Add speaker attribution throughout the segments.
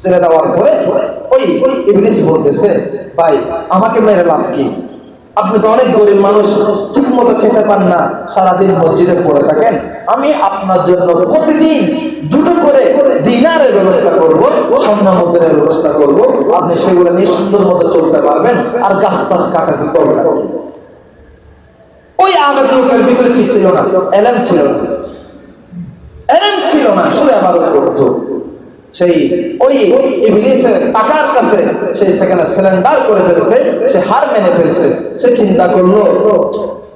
Speaker 1: ছেড়ে দেওয়ার পরে ওই ইবলিস বলতেছে, ভাই, আমাকে মেরে লাভ কি? আপনি তো অনেক গরিব মানুষ ঠিক মতো খেতে পান না, সারাদিন মসজিদে পড়ে থাকেন। আমি আপনার জন্য প্রতিদিন দুটো করে দিনারের ব্যবস্থা করব, স্বর্ণ মুদ্রের ব্যবস্থা করব। আপনি সেগুলো নিয়ে সুন্দর মতো চলতে পারবেন আর গাছ টাছ কাটাতে করবেন ওই আবেদ লোকের ভিতরে কি ছিল না? এলেম ছিল না। এলেম ছিল না, শুধু আবাদত করতো। সেই ওই ইবলিসের টাকার কাছে সেই সেখানে সিলিন্ডার করে ফেলছে, সে হার মেনে ফেলছে, সে চিন্তা করল,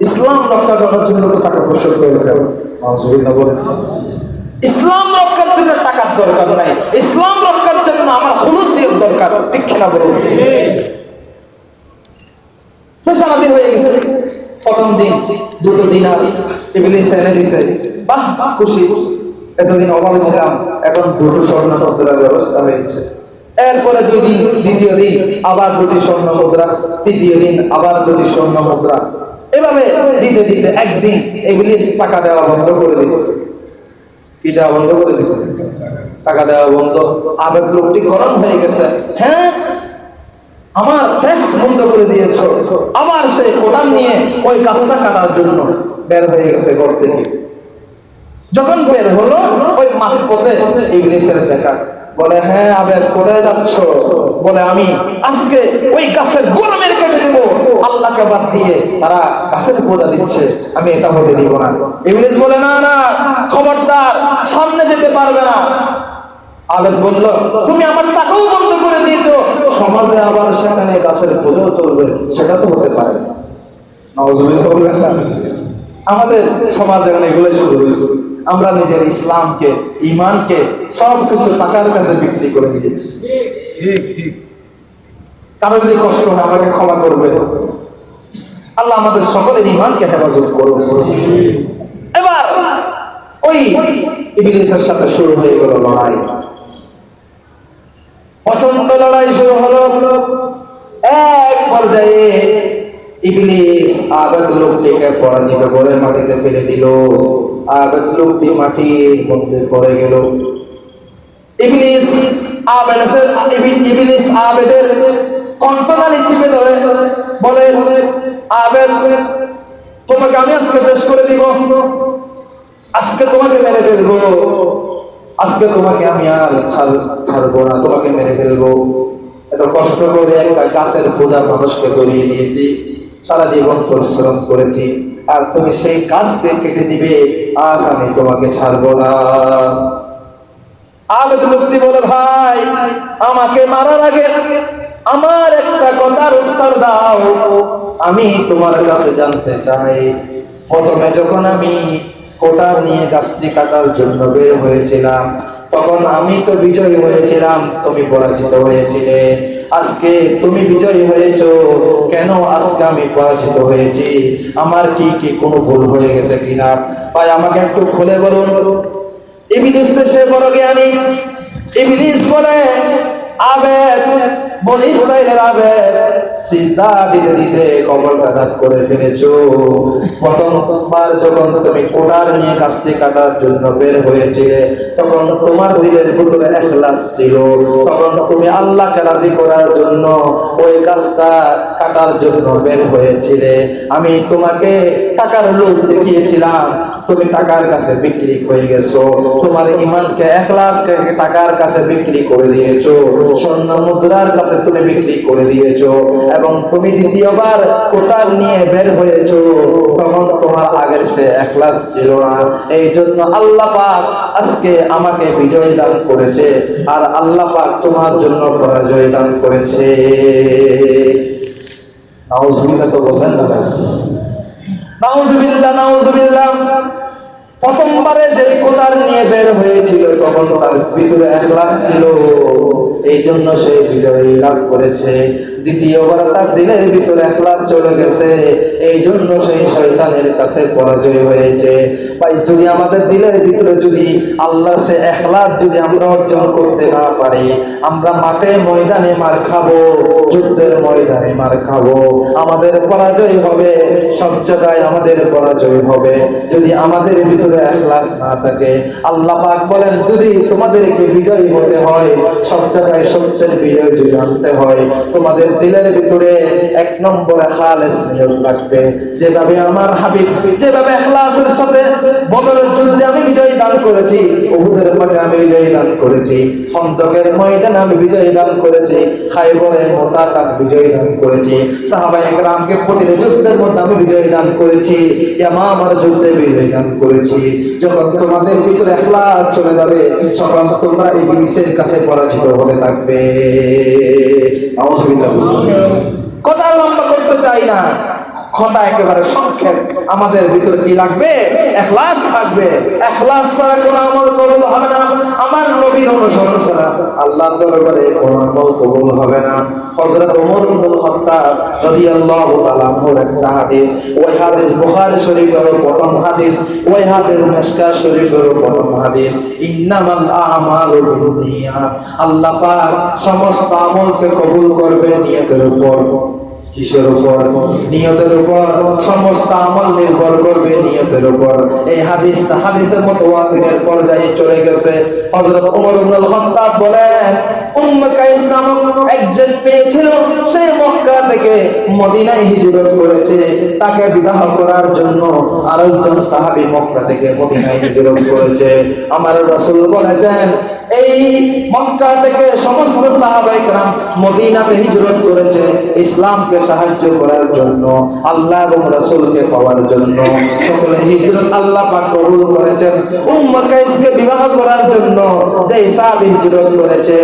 Speaker 1: ইসলাম রক্ষা করার জন্য তো টাকা পয়সা করে ফেল ইসলাম রক্ষার জন্য টাকার দরকার নাই, ইসলাম রক্ষার জন্য আমার হুলুসিয়ত দরকার, ঠিক না বলুন? হয়ে গেছে। প্রথম দিন, দুটো দিন আর ইবলিস এনে দিছে, বাহ, খুশি। এতদিন অভাবে ছিলাম, এখন দুটো স্বর্ণ মুদ্রার ব্যবস্থা হয়েছে। এরপরে দুই দিন দ্বিতীয় দিন, আবার দুটি স্বর্ণ মুদ্রা, তৃতীয় দিন আবার দুটি স্বর্ণ মুদ্রা। এভাবে দিতে দিতে একদিন এগুলি টাকা দেওয়া বন্ধ করে দিচ্ছে কি দেওয়া বন্ধ করে দিচ্ছে টাকা দেওয়া বন্ধ। আবেগ লোকটি গরম হয়ে গেছে। হ্যাঁ আমার ট্যাক্স বন্ধ করে দিয়েছ। আবার সেই কোটান নিয়ে ওই কাজটা কাটার জন্য বের হয়ে গেছে ঘর থেকে। যখন বের হলো, ওই মাছ পথে ইংলিশের দেখা। বলে হ্যাঁ আবেদ, কোথায় যাচ্ছ? বলে, আমি আজকে ওই গাছের গোড়া মেরে কেটে দেবো। আল্লাহকে বাদ দিয়ে তারা গাছের পূজা দিচ্ছে। আমি এটা হতে দিব না। ইংলিশ বলে, না না, খবরদার, সামনে যেতে পারবে না। আবেদ বলল, তুমি আমার টাকাও বন্ধ করে দিয়েছ। সমাজে আবার সেখানে গাছের পুজো চলবে, সেটা তো হতে পারে। না বলবেন না আমাদের সমাজ এখন এগুলোই শুরু হয়েছে। আমরা নিজের ইসলামকে ইমানকে সব কিছু টাকার কাছে বিক্রি করে দিয়েছি।
Speaker 2: ঠিক ঠিক।
Speaker 1: কারও যদি কষ্ট হয় আমাকে ক্ষমা করবে। আল্লাহ আমাদের সকলের ইমানকে হেফাজত করুন। এবার ওই ইবলিসের সাথে শুরু হয়ে গেল লড়াই। প্রচণ্ড লড়াই শুরু হলো। এক পর্যায়ে ইবলিস আবেদ লোকটিকে পরাজিত করে মাটিতে ফেলে দিল। আবেদ লোকটি মাটির মধ্যে পড়ে গেল আবেদের আবেদের ধরে, বলে, আবেদ, তোমাকে আমি আজকে শেষ করে দিব। আজকে তোমাকে মেরে ফেলব। আজকে তোমাকে আমি আর ছাড়, ছাড়বো না, তোমাকে মেরে ফেলব। এত কষ্ট করে একটা গাছের পূজা মানুষকে করিয়ে দিয়েছি, সারা জীবন পরিশ্রম করেছি। আর তুমি সেই গাছকে কেটে দিবে, আজ আমি তোমাকে ছাড়বো না। আবেদ লোকটি বলে, ভাই, আমাকে মারার আগে আমার একটা কথার উত্তর দাও। আমি তোমার কাছে জানতে চাই। প্রথমে যখন আমি কোটার নিয়ে গাছটি কাটার জন্য বের হয়েছিলাম, তখন আমি তো বিজয়ী হয়েছিলাম, তুমি পরাজিত হয়েছিলে। আজকে তুমি বিজয়ী হয়েছ। কেন আজকে আমি পরাজিত হয়েছি? আমার কি কি কোন ভুল হয়ে গেছে কিনা? ভাই, আমাকে একটু খুলে বলুন। জ্ঞানী। বলে, আবেদ বল ইসরায়েলের আবেদ। আমি তোমাকে টাকার লোভ দেখিয়েছিলাম। তুমি টাকার কাছে বিক্রি হয়ে গেছো। তোমার ইমানকে এখলাসকে টাকার কাছে বিক্রি করে দিয়েছ। স্বর্ণ মুদ্রার কাছে তুমি বিক্রি করে দিয়েছ। এবং তুমি দ্বিতীয়বার কোটার নিয়ে বের হয়েছ, তখন তোমার আগের সে এখলাস ছিল না। এই জন্য আল্লাহ পাক আজকে আমাকে বিজয় দান করেছে, আর আল্লাহ পাক তোমার জন্য পরাজয় দান করেছে। তো বললেন প্রথমবারে যে নিয়ে বের হয়েছিল, তখন তার ভিতরে একলাস ছিল। এই জন্য সে বিজয় লাভ করেছে। দ্বিতীয়বার তার দিলের ভিতরে এখলাস চলে গেছে। এই জন্য সেই শয়তানের কাছে পরাজয় হয়েছে। ভাই, যদি আমাদের দিলের ভিতরে যদি আল্লাহ সে যদি আমরা অর্জন করতে না পারি, আমরা মাঠে ময়দানে মার খাব, যুদ্ধের ময়দানে মার খাব। আমাদের পরাজয় হবে, সব জায়গায় আমাদের পরাজয় হবে। যদি আমাদের ভিতরে এখলাস না থাকে, আল্লাহ পাক বলেন, যদি তোমাদেরকে বিজয়ী হতে হয়, সব জায়গায় সত্যের বিজয় যদি হয়, তোমাদের দিলের ভিতরে এক নম্বরে খালেস নিয়ত লাগবে। যেভাবে আমার হাবিব, যেভাবে এখলাসের সাথে বদরের যুদ্ধে আমি বিজয় দান করেছি উহুদের মাঠে আমি বিজয় দান করেছি খন্দকের ময়দানে আমি বিজয় দান করেছি খাইবরে মোতাক আমি বিজয় দান করেছি সাহাবাই একরামকে প্রতিটি যুদ্ধের মধ্যে আমি বিজয় দান করেছি আমার যুদ্ধে বিজয় দান করেছি। যখন তোমাদের ভিতরে এখলাস চলে যাবে তখন তোমরা এই ইবলিসের কাছে পরাজিত হতে থাকবে। নাউজুবিল্লাহ। কথা লম্বা করতে চাই না। কথা একেবারে সংক্ষেপ। আমাদের ভিতরে কি লাগবে? এখলাস থাকবে। এখলাস ছাড়া কোনো আমল কবুল হবে না। আমার নবীর অনুসরণ ছাড়া আল্লাহর দরবারে কোনো আমল কবুল হবে না। হযরত ওমর ইবনে খাত্তাব রাদিয়াল্লাহু তাআলা আনহুর একটা হাদিস। ওই হাদিস বুখারী শরীফের প্রথম হাদিস। ওই হাদিস মিশকাত শরীফের প্রথম হাদিস। ইন্নামাল আমালু বিন্নিয়াত আল্লাহ পাক সমস্ত আমলকে কবুল করবেন নিয়তের উপর। কিসের উপর? নিয়তের উপর। সমস্ত আমল নির্ভর করবে নিয়তের উপর। এই হাদিস হাদিসের মতো পর্যায়ে চলে গেছে। হযরত ওমর ইবনে খাত্তাব বলেন, উম্মে কাইস নামক একজন সে মক্কা থেকে মদিনায় হিজরত করেছে। তাকে বিবাহ করার জন্য আরেকজন সাহাবী মক্কা থেকে মদিনায় হিজরত করেছে। আমার রাসূল বলেছেন এই মক্কা থেকে সমস্ত মদিনাতে হিজরত করেছে ইসলামকে সাহায্য করার জন্য, আল্লাহ এবং পাওয়ার জন্য। সকলে হিজরত আল্লাহ কবুল করেছেন। বিবাহ করার জন্য যে হিজরত করেছে,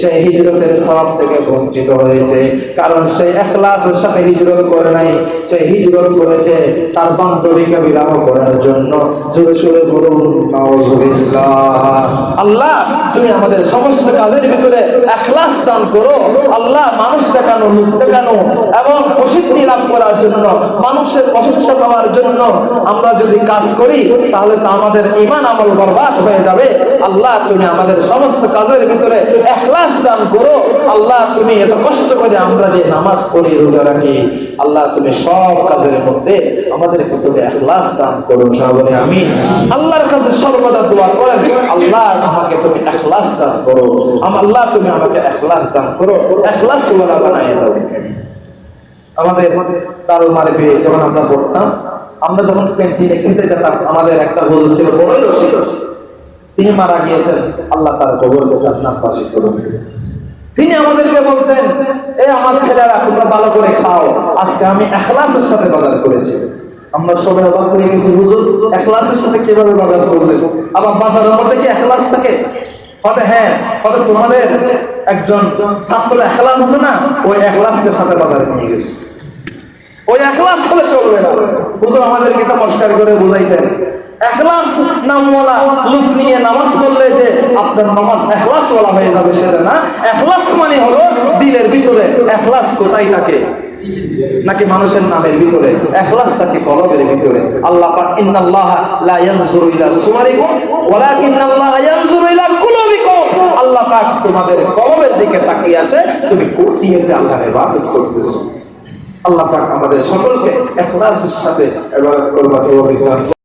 Speaker 1: সেই হিজরতের থেকে বঞ্চিত হয়েছে। কারণ সেই ইখলাসের সাথে হিজরত করে নাই সে হিজরত করেছে তার বান্ধবীকে বিবাহ করার জন্য। জোরে সোরে বলুন আল্লাহ তুমি আমাদের সমস্ত কাজের ভিতরে এখলাস দান করো। আল্লাহ মানুষ দেখানো, লোক দেখানো এবং প্রসিদ্ধি লাভ করার জন্য, মানুষের প্রশংসা পাওয়ার জন্য আমরা যদি কাজ করি, তাহলে তো আমাদের ইমান আমল বরবাদ হয়ে যাবে। আল্লাহ তুমি আমাদের সমস্ত কাজের ভিতরে এখলাস দান করো। আল্লাহ তুমি এত কষ্ট করে আমরা যে নামাজ পড়ি রোজা রাখি, আল্লাহ তুমি সব কাজের মধ্যে আমাদের ভিতরে এখলাস দান করো। সবাই আমি আল্লাহর কাছে সর্বদা দোয়া করেন। আল্লাহ আমাকে তুমি এখলাস দান করো। আম আল্লাহ তুমি আমাকে এখলাস দান করো। এখলাস বানায় দাও। আমাদের তাল মারবে যখন আমরা পড়তাম, আমরা যখন ক্যান্টিনে খেতে যেতাম, আমাদের একটা ছিল, বড়ই তিনি মারা গিয়েছেন। আল্লাহ তার কবরকে জান্নাত বাসী করুন তিনি আমাদেরকে বলতেন এই আমার ছেলেরা, তোমরা ভালো করে খাও। আজকে আমি এখলাসের সাথে বাজার করেছি। আমরা সবাই অবাক হয়ে গেছি, হুজুর, এখলাসের সাথে কীভাবে বাজার করলেন? আবার বাজারের মধ্যে কি এখলাস থাকে? হতে হ্যাঁ হতে তোমাদের একজন ছাত্র এখলাস আছে না, ওই এখলাসকে সাথে বাজারে নিয়ে গেছে। ওই এখলাস হলে চলবে না। হুজুর, আমাদেরকে এটা পরিষ্কার করে বুঝাইতেন। নামওয়ালা লোক নিয়ে নামাজ পড়লে যে আপনার নামাজ হয়ে যাবে সেটা না। মানে হলো দিলের ভিতরে এখলাস কোথায় থাকে? নাকি মানুষের নামের ভিতরে? এখলাস থাকে কলবের ভিতরে? আল্লাহ পাক, ইন্নাল্লাহা লা ইয়ানজুরু ইলা ওয়ালাকিন্নাল্লাহা ইয়ানজুরু ইলা পাক তোমাদের কলমের দিকে তাকিয়ে আছে, তুমি কোন যে আল্লাহর করতেছো আল্লাহ পাক আমাদের সকলকে এখলাসের সাথে ইবাদত করবার তৌফিক।